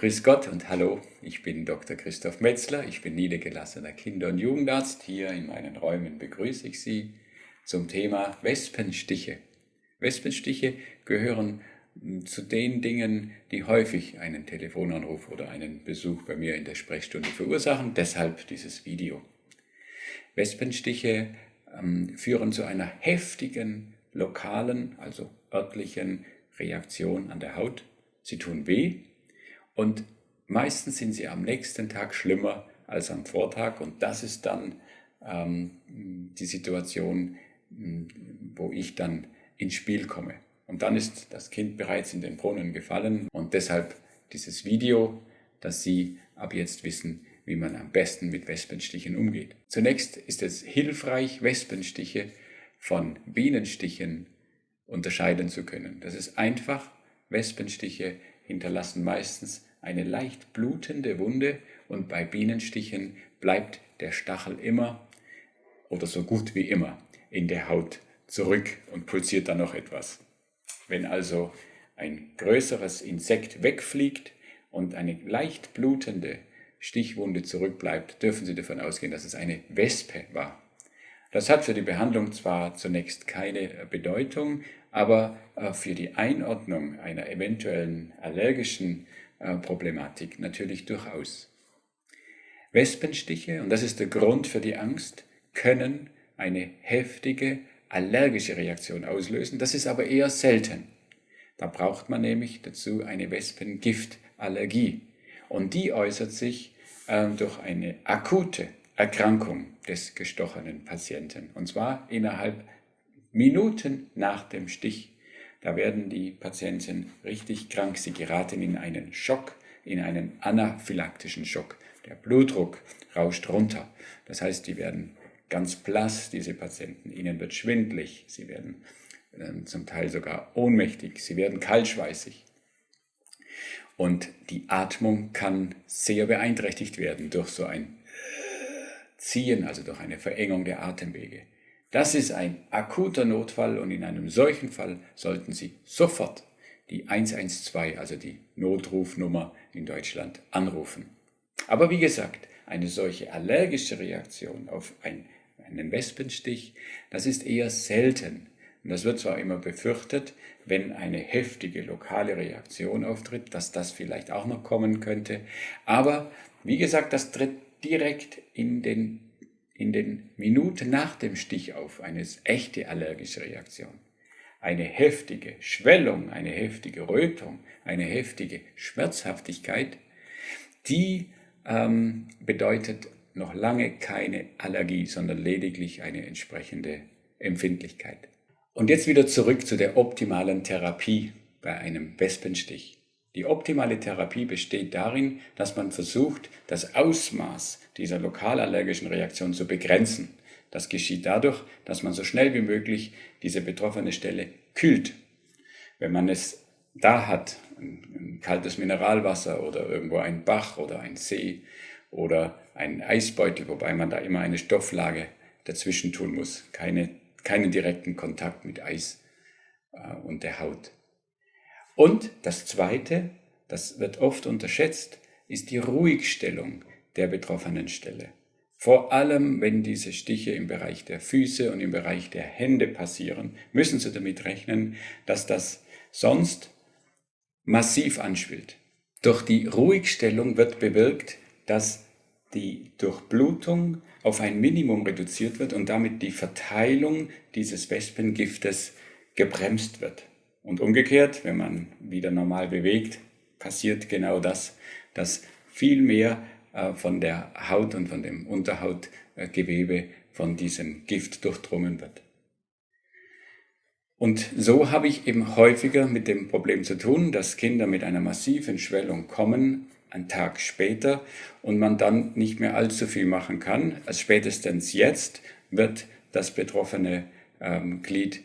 Grüß Gott und hallo, ich bin Dr. Christoph Metzler, ich bin niedergelassener Kinder- und Jugendarzt. Hier in meinen Räumen begrüße ich Sie zum Thema Wespenstiche. Wespenstiche gehören hm, zu den Dingen, die häufig einen Telefonanruf oder einen Besuch bei mir in der Sprechstunde verursachen, deshalb dieses Video. Wespenstiche ähm, führen zu einer heftigen lokalen, also örtlichen Reaktion an der Haut. Sie tun weh, und meistens sind sie am nächsten Tag schlimmer als am Vortag und das ist dann ähm, die Situation, hm, wo ich dann ins Spiel komme. Und dann ist das Kind bereits in den Brunnen gefallen und deshalb dieses Video, dass Sie ab jetzt wissen, wie man am besten mit Wespenstichen umgeht. Zunächst ist es hilfreich, Wespenstiche von Bienenstichen unterscheiden zu können. Das ist einfach. Wespenstiche hinterlassen meistens eine leicht blutende Wunde und bei Bienenstichen bleibt der Stachel immer oder so gut wie immer in der Haut zurück und pulsiert dann noch etwas. Wenn also ein größeres Insekt wegfliegt und eine leicht blutende Stichwunde zurückbleibt, dürfen Sie davon ausgehen, dass es eine Wespe war. Das hat für die Behandlung zwar zunächst keine Bedeutung, aber äh, für die Einordnung einer eventuellen allergischen äh, Problematik natürlich durchaus. Wespenstiche, und das ist der Grund für die Angst, können eine heftige allergische Reaktion auslösen. Das ist aber eher selten. Da braucht man nämlich dazu eine Wespengiftallergie. Und die äußert sich äh, durch eine akute Erkrankung des gestochenen Patienten. Und zwar innerhalb Minuten nach dem Stich. Da werden die Patienten richtig krank. Sie geraten in einen Schock, in einen anaphylaktischen Schock. Der Blutdruck rauscht runter. Das heißt, die werden ganz blass, diese Patienten. Ihnen wird schwindlig. Sie werden äh, zum Teil sogar ohnmächtig. Sie werden kaltschweißig. Und die Atmung kann sehr beeinträchtigt werden durch so ein Ziehen, also durch eine Verengung der Atemwege. Das ist ein akuter Notfall und in einem solchen Fall sollten Sie sofort die 112, also die Notrufnummer in Deutschland, anrufen. Aber wie gesagt, eine solche allergische Reaktion auf ein, einen Wespenstich, das ist eher selten. Und das wird zwar immer befürchtet, wenn eine heftige lokale Reaktion auftritt, dass das vielleicht auch noch kommen könnte. Aber wie gesagt, das tritt direkt in den in den Minuten nach dem Stich auf eine echte allergische Reaktion. Eine heftige Schwellung, eine heftige Rötung, eine heftige Schmerzhaftigkeit, die ähm, bedeutet noch lange keine Allergie, sondern lediglich eine entsprechende Empfindlichkeit. Und jetzt wieder zurück zu der optimalen Therapie bei einem Wespenstich. Die optimale Therapie besteht darin, dass man versucht, das Ausmaß dieser lokalallergischen Reaktion zu begrenzen. Das geschieht dadurch, dass man so schnell wie möglich diese betroffene Stelle kühlt. Wenn man es da hat, ein, kaltes Mineralwasser oder irgendwo ein Bach oder ein See oder ein Eisbeutel, wobei man da immer eine Stofflage dazwischen tun muss, keine, keinen direkten Kontakt mit Eis äh, und der Haut. Und das Zweite, das wird oft unterschätzt, ist die Ruhigstellung der betroffenen Stelle. Vor allem, wenn diese Stiche im Bereich der Füße und im Bereich der Hände passieren, müssen Sie damit rechnen, dass das sonst massiv anschwillt. Durch die Ruhigstellung wird bewirkt, dass die Durchblutung auf ein Minimum reduziert wird und damit die Verteilung dieses Wespengiftes gebremst wird. Und umgekehrt, wenn man wieder normal bewegt, passiert genau das, dass viel mehr äh, von der Haut und von dem Unterhautgewebe von diesem Gift durchdrungen wird. Und so habe ich eben häufiger mit dem Problem zu tun, dass Kinder mit einer massiven Schwellung kommen, einen Tag später, und man dann nicht mehr allzu viel machen kann. Als spätestens jetzt wird das betroffene ähm, Glied,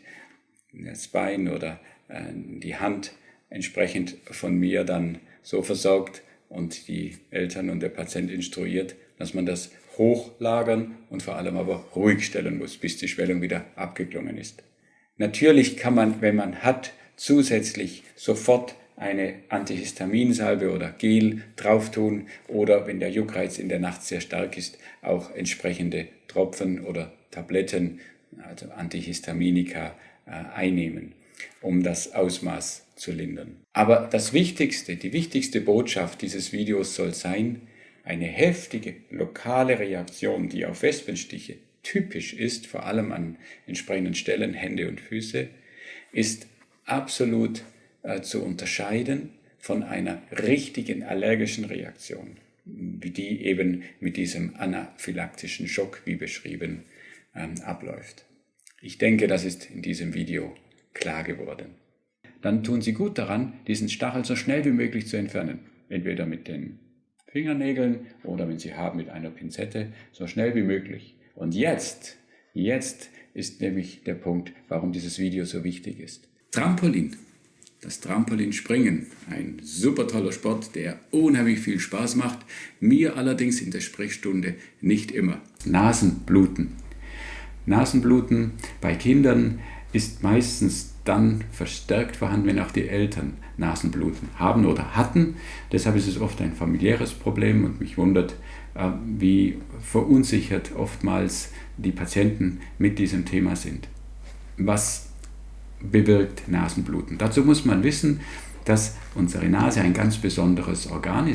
das Bein oder äh, die Hand entsprechend von mir dann so versorgt und die Eltern und der Patient instruiert, dass man das hochlagern und vor allem aber ruhig stellen muss, bis die Schwellung wieder abgeklungen ist. Natürlich kann man, wenn man hat, zusätzlich sofort eine Antihistaminsalbe oder Gel drauf tun oder wenn der Juckreiz in der Nacht sehr stark ist, auch entsprechende Tropfen oder Tabletten, also Antihistaminika, einnehmen, um das Ausmaß zu lindern. Aber das Wichtigste, die wichtigste Botschaft dieses Videos soll sein, eine heftige lokale Reaktion, die auf Wespenstiche typisch ist, vor allem an entsprechenden Stellen, Hände und Füße, ist absolut äh, zu unterscheiden von einer richtigen allergischen Reaktion, wie die eben mit diesem anaphylaktischen Schock, wie beschrieben, ähm, abläuft. Ich denke, das ist in diesem Video klar geworden. Dann tun Sie gut daran, diesen Stachel so schnell wie möglich zu entfernen. Entweder mit den Fingernägeln oder wenn Sie haben mit einer Pinzette, so schnell wie möglich. Und jetzt, jetzt ist nämlich der Punkt, warum dieses Video so wichtig ist. Trampolin. Das Trampolinspringen, ein super toller Sport, der unheimlich viel Spaß macht, mir allerdings in der Sprechstunde nicht immer. Nasenbluten. Nasenbluten bei Kindern ist meistens dann verstärkt vorhanden, wenn auch die Eltern Nasenbluten haben oder hatten. Deshalb ist es oft ein familiäres Problem und mich wundert, äh, wie verunsichert oftmals die Patienten mit diesem Thema sind. Was bewirkt Nasenbluten? Dazu muss man wissen, dass unsere Nase ein ganz besonderes Organ ist.